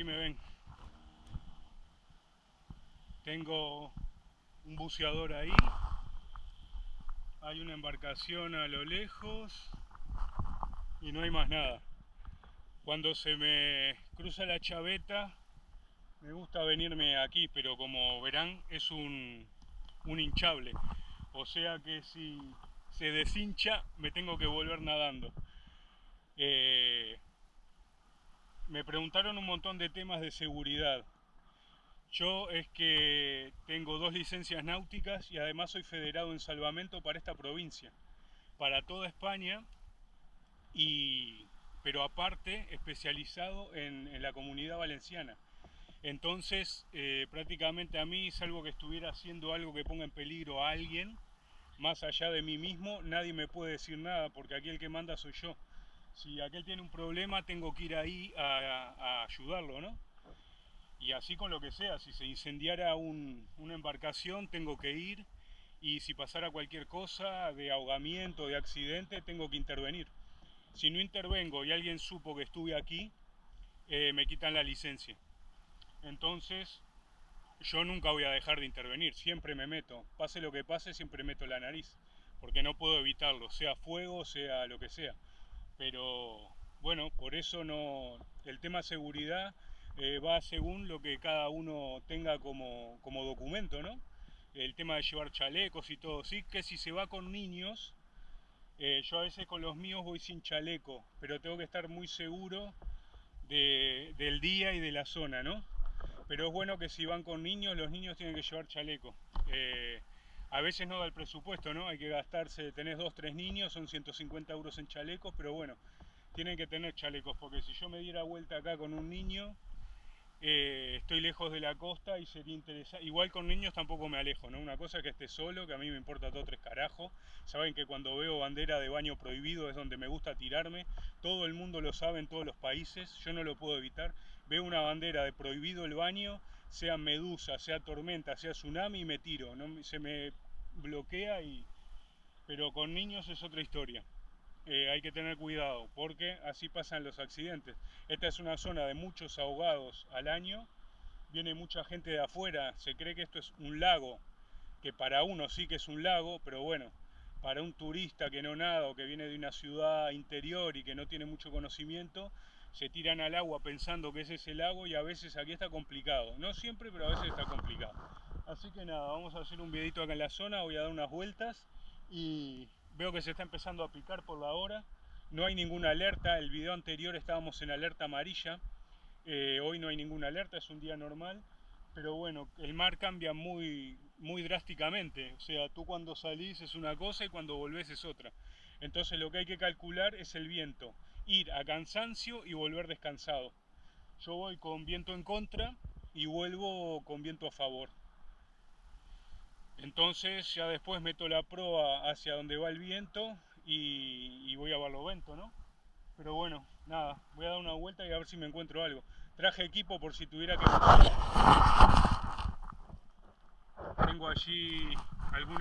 aquí me ven. Tengo un buceador ahí. Hay una embarcación a lo lejos y no hay más nada. Cuando se me cruza la chaveta, me gusta venirme aquí, pero como verán es un, un hinchable. O sea que si se deshincha me tengo que volver nadando. Eh, me preguntaron un montón de temas de seguridad. Yo es que tengo dos licencias náuticas y además soy federado en salvamento para esta provincia, para toda España, y, pero aparte especializado en, la comunidad valenciana. Entonces, eh, prácticamente a mí, salvo que estuviera haciendo algo que ponga en peligro a alguien, más allá de mí mismo, nadie me puede decir nada, porque aquí el que manda soy yo. Si aquel tiene un problema, tengo que ir ahí a, ayudarlo, ¿no? y así con lo que sea, si se incendiara una embarcación tengo que ir y si pasara cualquier cosa de ahogamiento, de accidente, tengo que intervenir. Si no intervengo y alguien supo que estuve aquí, eh, me quitan la licencia. Entonces, yo nunca voy a dejar de intervenir, siempre me meto. Pase lo que pase, siempre meto la nariz, porque no puedo evitarlo, sea fuego, sea lo que sea. Pero bueno, por eso no. El tema seguridad eh, va según lo que cada uno tenga como, documento, ¿no? El tema de llevar chalecos y todo, sí, que si se va con niños, eh, yo a veces con los míos voy sin chaleco, pero tengo que estar muy seguro del día y de la zona, ¿no? Pero es bueno que si van con niños, los niños tienen que llevar chaleco. Eh, a veces no da el presupuesto, ¿no? Hay que gastarse, tenés dos, tres niños, son 150 euros en chalecos, pero bueno, tienen que tener chalecos, porque si yo me diera vuelta acá con un niño, eh, estoy lejos de la costa y sería interesante. Igual con niños tampoco me alejo, ¿no? Una cosa es que esté solo, que a mí me importa todo tres carajos. Saben que cuando veo bandera de baño prohibido es donde me gusta tirarme. Todo el mundo lo sabe en todos los países, yo no lo puedo evitar. Veo una bandera de prohibido el baño, sea medusa, sea tormenta, sea tsunami me tiro. ¿no? Se me bloquea y... Pero con niños es otra historia. Eh, hay que tener cuidado porque así pasan los accidentes. Esta es una zona de muchos ahogados al año, viene mucha gente de afuera, se cree que esto es un lago, que para uno sí que es un lago, pero bueno, para un turista que no nada o que viene de una ciudad interior y que no tiene mucho conocimiento, se tiran al agua pensando que ese es el lago y a veces aquí está complicado. No siempre, pero a veces está complicado. Así que nada, vamos a hacer un videito acá en la zona, voy a dar unas vueltas y Veo que se está empezando a picar por la hora. No hay ninguna alerta. El video anterior estábamos en alerta amarilla. Eh, hoy no hay ninguna alerta, es un día normal. Pero bueno, el mar cambia muy, muy drásticamente. O sea, tú cuando salís es una cosa y cuando volvés es otra. Entonces lo que hay que calcular es el viento. Ir a cansancio y volver descansado. Yo voy con viento en contra y vuelvo con viento a favor. Entonces ya después meto la proa hacia donde va el viento y, voy a Barlovento, ¿no? Pero bueno, nada, voy a dar una vuelta y a ver si me encuentro algo. Traje equipo por si tuviera que... Tengo allí algún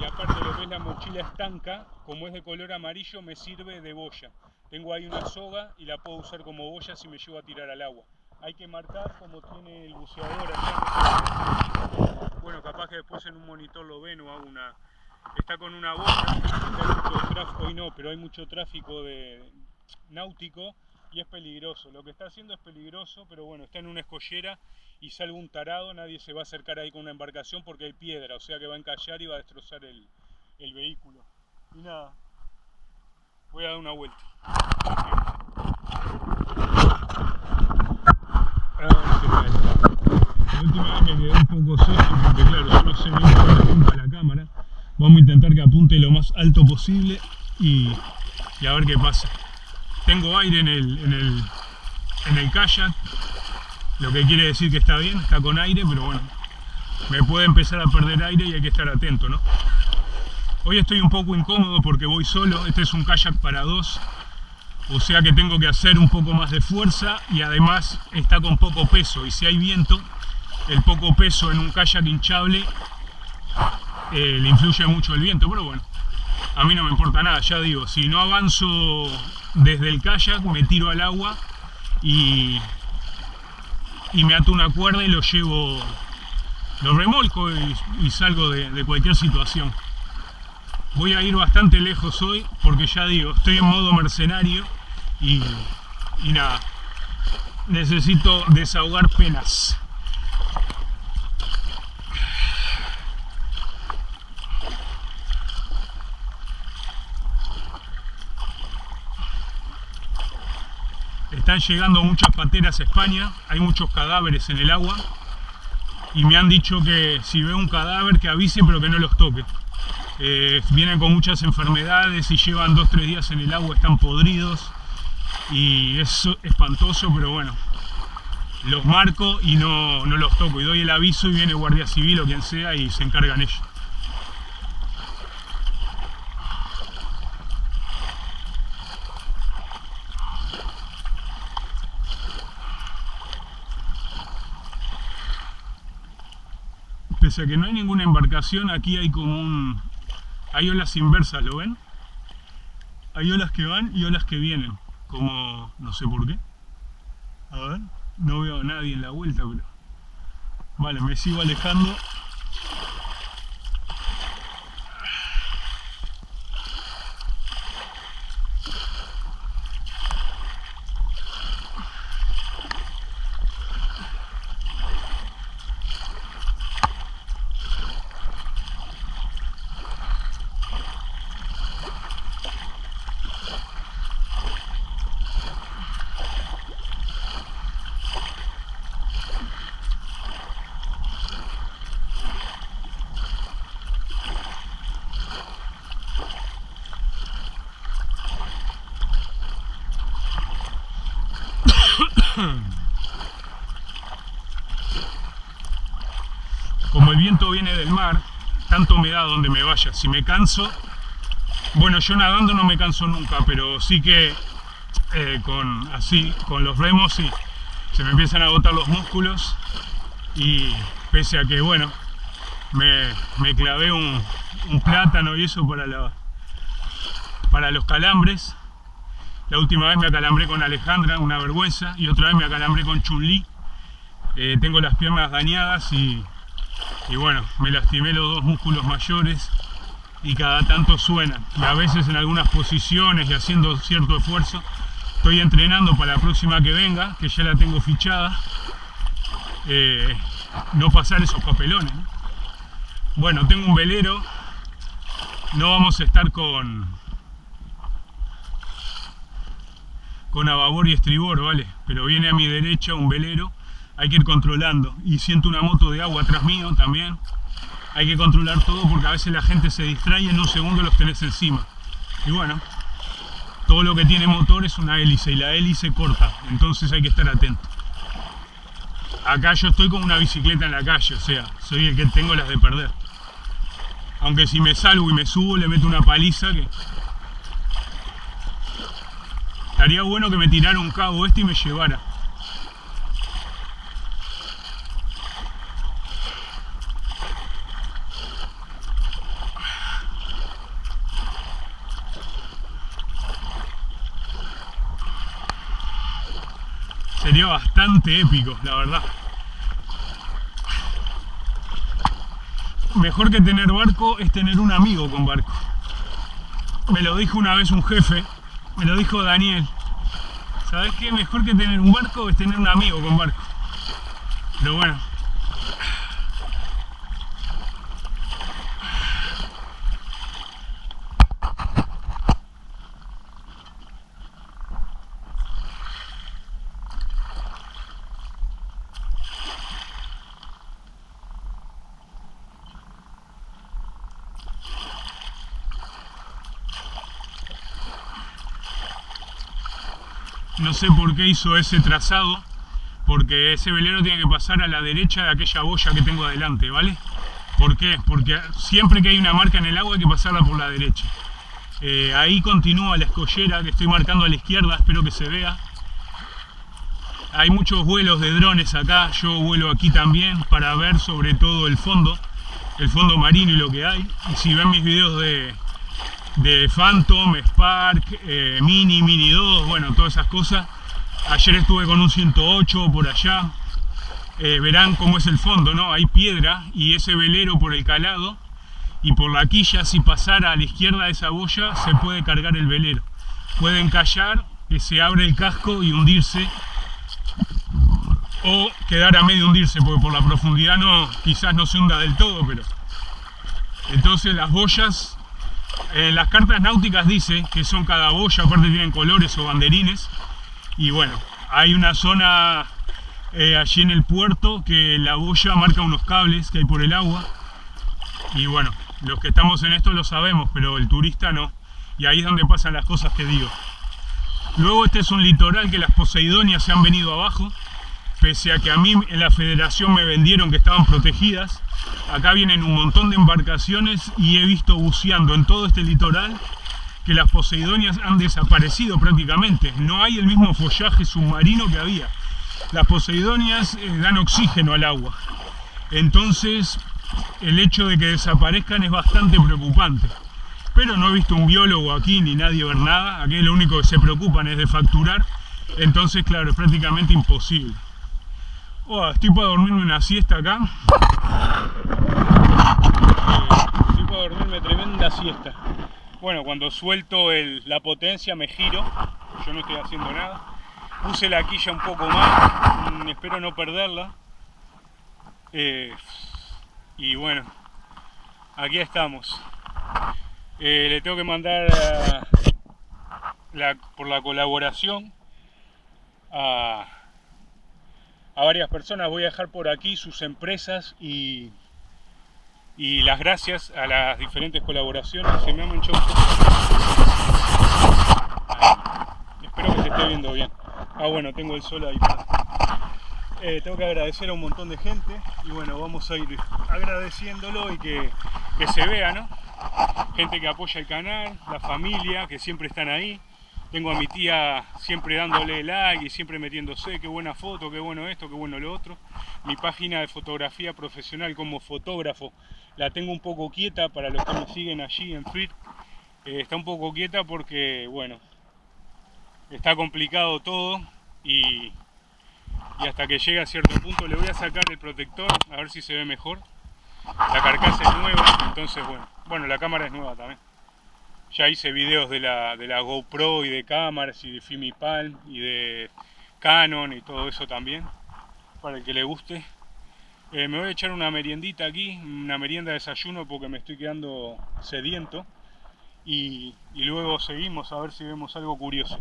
y aparte lo que es la mochila estanca, como es de color amarillo, me sirve de boya. Tengo ahí una soga y la puedo usar como boya si me llevo a tirar al agua. Hay que marcar como tiene el buceador allá. Bueno, capaz que después en un monitor lo ven o hago una... Está con una boya, hoy no, pero hay mucho tráfico de náutico y es peligroso. Lo que está haciendo es peligroso, pero bueno, está en una escollera y sale un tarado, nadie se va a acercar ahí con una embarcación porque hay piedra, o sea que va a encallar y va a destrozar el, vehículo. Y nada, voy a dar una vuelta. La última vez me quedé un poco seco porque claro, se ve la punta de la cámara. Vamos a intentar que apunte lo más alto posible y, a ver qué pasa. Tengo aire en el, en el, en el kayak, lo que quiere decir que está bien, está con aire, pero bueno, me puede empezar a perder aire y hay que estar atento, ¿no? Hoy estoy un poco incómodo porque voy solo, este es un kayak para dos, o sea que tengo que hacer un poco más de fuerza y además está con poco peso y si hay viento el poco peso en un kayak hinchable eh, le influye mucho el viento, pero bueno, a mí no me importa nada, ya digo, si no avanzo desde el kayak me tiro al agua y, y me ato una cuerda y lo llevo, lo remolco y, salgo de, cualquier situación. Voy a ir bastante lejos hoy porque ya digo, estoy en modo mercenario y, y nada, necesito desahogar penas. Están llegando muchas pateras a España, hay muchos cadáveres en el agua y me han dicho que si veo un cadáver que avise pero que no los toque. Eh, vienen con muchas enfermedades y llevan 2-3 días en el agua, están podridos y es espantoso, pero bueno, los marco y no, no los toco y doy el aviso y viene Guardia Civil o quien sea y se encargan ellos. Pese a que no hay ninguna embarcación, aquí hay como un... hay olas inversas, ¿lo ven? Hay olas que van y olas que vienen, como... no sé por qué. A ver, no veo a nadie en la vuelta, pero... Vale, me sigo alejando Como el viento viene del mar, tanto me da donde me vaya. Si me canso, bueno, yo nadando no me canso nunca, pero sí que eh, con así, con los remos, sí, se me empiezan a agotar los músculos y pese a que, bueno, me, clavé un, plátano y eso para, la, para los calambres, la última vez me acalambré con Alejandra, una vergüenza, y otra vez me acalambré con Chun-Li. Eh, tengo las piernas dañadas y, bueno, me lastimé los dos músculos mayores y cada tanto suenan. Y a veces en algunas posiciones y haciendo cierto esfuerzo, estoy entrenando para la próxima que venga, que ya la tengo fichada, eh, no pasar esos papelones. Bueno, tengo un velero, no vamos a estar con, con ababor y estribor, ¿vale? Pero viene a mi derecha un velero, hay que ir controlando. Y siento una moto de agua atrás mío también. Hay que controlar todo porque a veces la gente se distrae y en un segundo los tenés encima. Y bueno, todo lo que tiene motor es una hélice y la hélice corta, entonces hay que estar atento. Acá yo estoy con una bicicleta en la calle, o sea, soy el que tengo las de perder. Aunque si me salgo y me subo le meto una paliza que Estaría bueno que me tirara un cabo este y me llevara. Sería bastante épico, la verdad. Mejor que tener barco es tener un amigo con barco. Me lo dijo una vez un jefe me lo dijo Daniel. ¿Sabes qué? Mejor que tener un barco es tener un amigo con barco. Pero bueno, no sé por qué hizo ese trazado, porque ese velero tiene que pasar a la derecha de aquella boya que tengo adelante, ¿vale? ¿Por qué? Porque siempre que hay una marca en el agua hay que pasarla por la derecha. Eh, ahí continúa la escollera que estoy marcando a la izquierda, espero que se vea. Hay muchos vuelos de drones acá, yo vuelo aquí también para ver sobre todo el fondo, el fondo marino y lo que hay. Y si ven mis videos de, de Phantom, Spark, eh, Mini, Mini 2, bueno, todas esas cosas. Ayer estuve con un 108 por allá. Eh, verán cómo es el fondo, ¿no? Hay piedra y ese velero por el calado y por la quilla, si pasara a la izquierda de esa boya, se puede cargar el velero. Pueden callar, que se abre el casco y hundirse o quedar a medio hundirse, porque por la profundidad no, quizás no se hunda del todo, pero... Entonces las boyas, en las cartas náuticas dice que son cada boya, aparte tienen colores o banderines, y bueno, hay una zona eh, allí en el puerto que la boya marca unos cables que hay por el agua, y bueno, los que estamos en esto lo sabemos, pero el turista no, y ahí es donde pasan las cosas que digo. Luego este es un litoral que las Poseidonias se han venido abajo, pese a que a mí en la federación me vendieron que estaban protegidas, acá vienen un montón de embarcaciones y he visto buceando en todo este litoral que las Poseidonias han desaparecido prácticamente. No hay el mismo follaje submarino que había. Las Poseidonias eh, dan oxígeno al agua. Entonces, el hecho de que desaparezcan es bastante preocupante. Pero no he visto un biólogo aquí ni nadie ver nada. Aquí lo único que se preocupan es de facturar. Entonces, claro, es prácticamente imposible. Oh, estoy para dormirme una siesta acá. Eh, estoy para dormirme tremenda siesta. Bueno, cuando suelto la potencia me giro. Yo no estoy haciendo nada. Puse la quilla un poco más. Mm, espero no perderla. Eh, y bueno, aquí estamos. Eh, le tengo que mandar por la colaboración a a varias personas. Voy a dejar por aquí sus empresas y, y las gracias a las diferentes colaboraciones. Se me ha manchado Espero que se esté viendo bien. Ah, bueno, tengo el sol ahí. Eh, tengo que agradecer a un montón de gente y bueno, vamos a ir agradeciéndolo y que, que se vea, ¿no? Gente que apoya el canal, la familia, que siempre están ahí. Tengo a mi tía siempre dándole like y siempre metiéndose, qué buena foto, qué bueno esto, qué bueno lo otro. Mi página de fotografía profesional como fotógrafo la tengo un poco quieta para los que me siguen allí en Frit. Eh, está un poco quieta porque, bueno, está complicado todo y, y hasta que llegue a cierto punto le voy a sacar el protector a ver si se ve mejor. La carcasa es nueva, entonces bueno, bueno la cámara es nueva también. Ya hice videos de la, de la GoPro y de cámaras y de Fimi Palm y de Canon y todo eso también, para el que le guste. Eh, me voy a echar una meriendita aquí, una merienda de desayuno porque me estoy quedando sediento. Y, y, luego seguimos a ver si vemos algo curioso.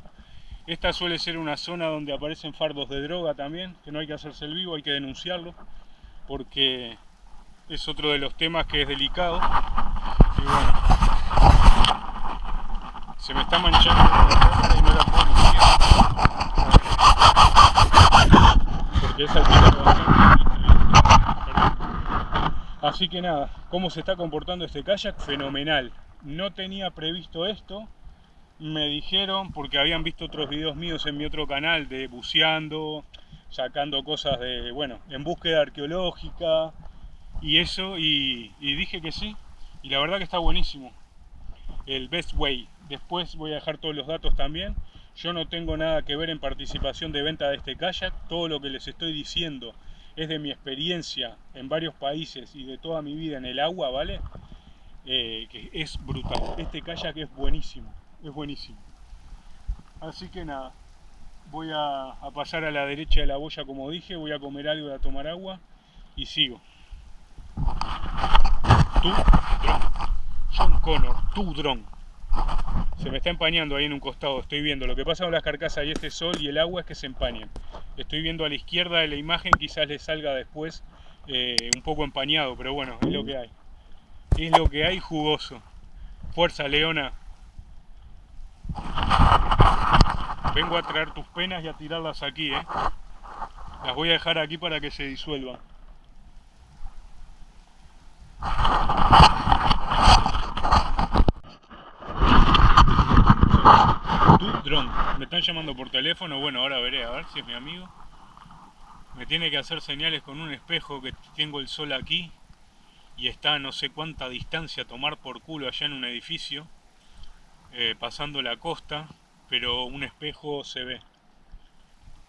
Esta suele ser una zona donde aparecen fardos de droga también, que no hay que hacerse el vivo, hay que denunciarlo, porque es otro de los temas que es delicado. Y bueno, se me está manchando y no la puedo es así que nada cómo se está comportando este kayak fenomenal. No tenía previsto esto. Me dijeron porque habían visto otros videos míos en mi otro canal de buceando sacando cosas de bueno en búsqueda arqueológica y eso y, y dije que sí y la verdad que está buenísimo. El best way Después voy a dejar todos los datos también. Yo no tengo nada que ver en participación de venta de este kayak. Todo lo que les estoy diciendo es de mi experiencia en varios países y de toda mi vida en el agua, ¿vale? Eh, que es brutal. Este kayak es buenísimo, es buenísimo. Así que nada, voy a, pasar a la derecha de la boya como dije, voy a comer algo y a tomar agua y sigo. Tú, John Connor, tu dron. Se me está empañando ahí en un costado, estoy viendo. Lo que pasa con las carcasas y este sol y el agua es que se empañan. Estoy viendo a la izquierda de la imagen, quizás le salga después eh, un poco empañado, pero bueno, es lo que hay. Es lo que hay jugoso. Fuerza, Leona. Vengo a traer tus penas y a tirarlas aquí, ¿eh? Las voy a dejar aquí para que se disuelvan. Me están llamando por teléfono, bueno, ahora veré, a ver si es mi amigo. Me tiene que hacer señales con un espejo que tengo el sol aquí y está a no sé cuánta distancia tomar por culo allá en un edificio. eh, pasando la costa, pero un espejo se ve.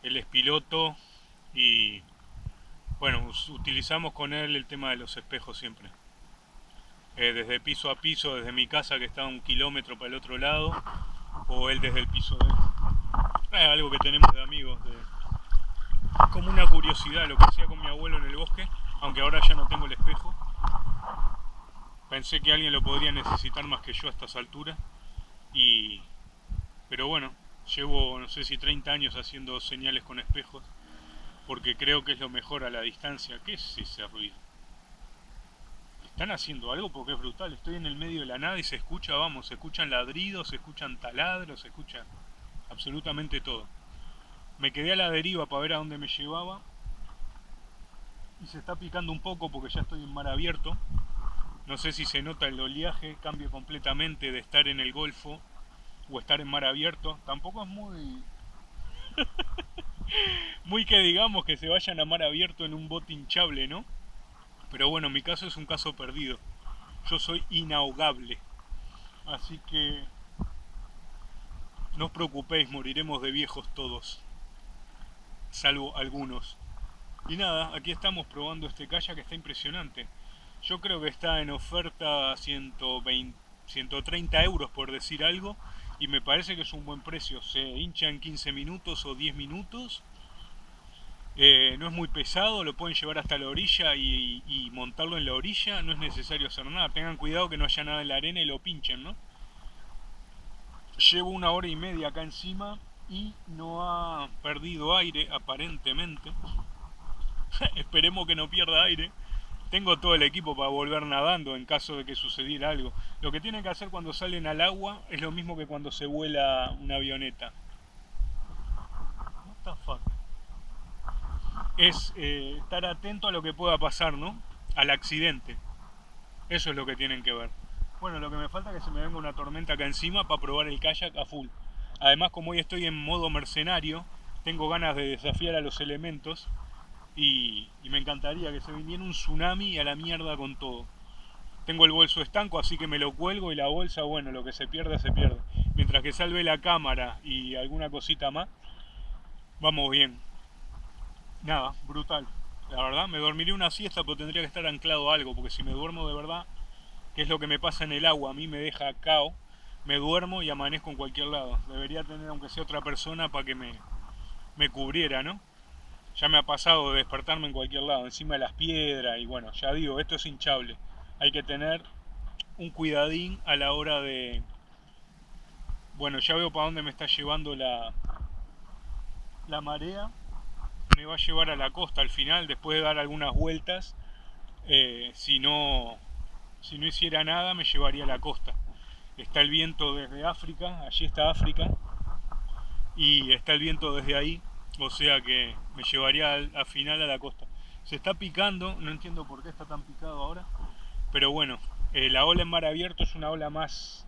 Él es piloto y bueno, utilizamos con él el tema de los espejos siempre. Eh, desde piso a piso, desde mi casa que está a un kilómetro para el otro lado, o él desde el piso de él. Es algo que tenemos de amigos, como una curiosidad, lo que hacía con mi abuelo en el bosque, aunque ahora ya no tengo el espejo. Pensé que alguien lo podría necesitar más que yo a estas alturas. Y... Pero bueno, llevo no sé si 30 años haciendo señales con espejos, porque creo que es lo mejor a la distancia. ¿Qué es ese ruido? ¿Están haciendo algo? Porque es brutal. Estoy en el medio de la nada y se escucha, vamos, se escuchan ladridos, se escuchan taladros, se escucha absolutamente todo. Me quedé a la deriva para ver a dónde me llevaba y se está picando un poco porque ya estoy en mar abierto. No sé si se nota el oleaje, cambio completamente de estar en el Golfo o estar en mar abierto. Tampoco es muy... muy que digamos que se vayan a mar abierto en un bote hinchable, ¿no? Pero bueno, mi caso es un caso perdido. Yo soy inahogable. Así que no os preocupéis, moriremos de viejos todos. Salvo algunos. Y nada, aquí estamos probando este kayak que está impresionante. Yo creo que está en oferta 120, 130 euros por decir algo y me parece que es un buen precio. Se hincha en 15 minutos o 10 minutos. Eh, no es muy pesado, lo pueden llevar hasta la orilla y, montarlo en la orilla. No es necesario hacer nada. Tengan cuidado que no haya nada en la arena y lo pinchen, ¿no? Llevo una hora y media acá encima y no ha perdido aire aparentemente. Esperemos que no pierda aire. Tengo todo el equipo para volver nadando en caso de que sucediera algo. Lo que tienen que hacer cuando salen al agua es lo mismo que cuando se vuela una avioneta. Es eh, estar atento a lo que pueda pasar, ¿no? Al accidente. Eso es lo que tienen que ver. Bueno, lo que me falta es que se me venga una tormenta acá encima para probar el kayak a full. Además, como hoy estoy en modo mercenario, tengo ganas de desafiar a los elementos y, me encantaría que se viniera un tsunami a la mierda con todo. Tengo el bolso estanco, así que me lo cuelgo y la bolsa, bueno, lo que se pierde, se pierde. Mientras que salve la cámara y alguna cosita más, vamos bien. Nada, brutal. La verdad, me dormiré una siesta, pero tendría que estar anclado algo, porque si me duermo de verdad, que es lo que me pasa en el agua, a mí me deja cao, me duermo y amanezco en cualquier lado. Debería tener, aunque sea otra persona, para que me, me cubriera, ¿no? Ya me ha pasado de despertarme en cualquier lado, encima de las piedras y bueno, ya digo, esto es hinchable. Hay que tener un cuidadín a la hora de... Bueno, ya veo para dónde me está llevando la, la marea. Me va a llevar a la costa al final, después de dar algunas vueltas. Eh, si, no, si no hiciera nada, me llevaría a la costa. Está el viento desde África, allí está África. Y está el viento desde ahí, o sea que me llevaría al, final a la costa. Se está picando, no entiendo por qué está tan picado ahora, pero bueno, eh, la ola en mar abierto es una ola más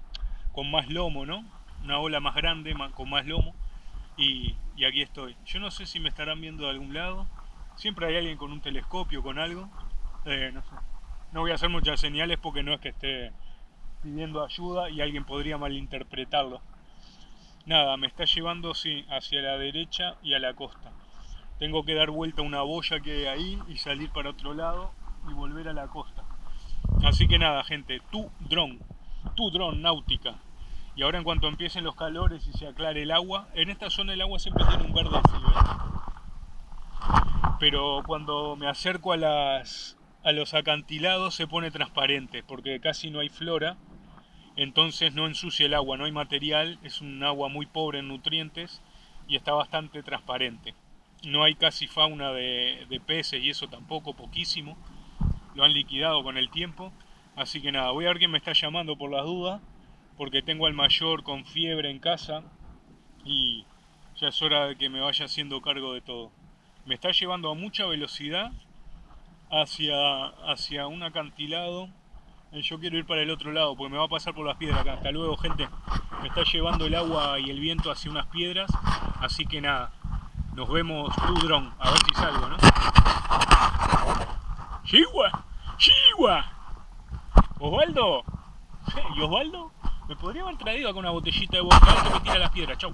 con más lomo, ¿no? Una ola más grande, con más lomo, y, aquí estoy. Yo no sé si me estarán viendo de algún lado, siempre hay alguien con un telescopio, con algo, eh. No voy a hacer muchas señales porque no es que esté pidiendo ayuda y alguien podría malinterpretarlo. Nada, me está llevando sí, hacia la derecha y a la costa. Tengo que dar vuelta a una boya que hay ahí y salir para otro lado y volver a la costa. Así que nada, gente, tu dron, tu dron náutica. Y ahora en cuanto empiecen los calores y se aclare el agua, en esta zona el agua siempre tiene un verde así, Pero cuando me acerco a, las, a los acantilados se pone transparente, porque casi no hay flora entonces no ensucia el agua, no hay material, es un agua muy pobre en nutrientes y está bastante transparente. No hay casi fauna de, peces y eso tampoco, poquísimo. Lo han liquidado con el tiempo. Así que nada, voy a ver quién me está llamando por las dudas, porque tengo al mayor con fiebre en casa y ya es hora de que me vaya haciendo cargo de todo. Me está llevando a mucha velocidad hacia, hacia un acantilado yo quiero ir para el otro lado porque me va a pasar por las piedras acá. Hasta luego, gente. Me está llevando el agua y el viento hacia unas piedras. Así que nada, nos vemos tu dron. A ver si salgo, ¿no? ¡Chihuahua! ¡Chihuahua! ¿Osvaldo? ¿Y Osvaldo? Me podría haber traído acá una botellita de vodka que me tira las piedras. Chau.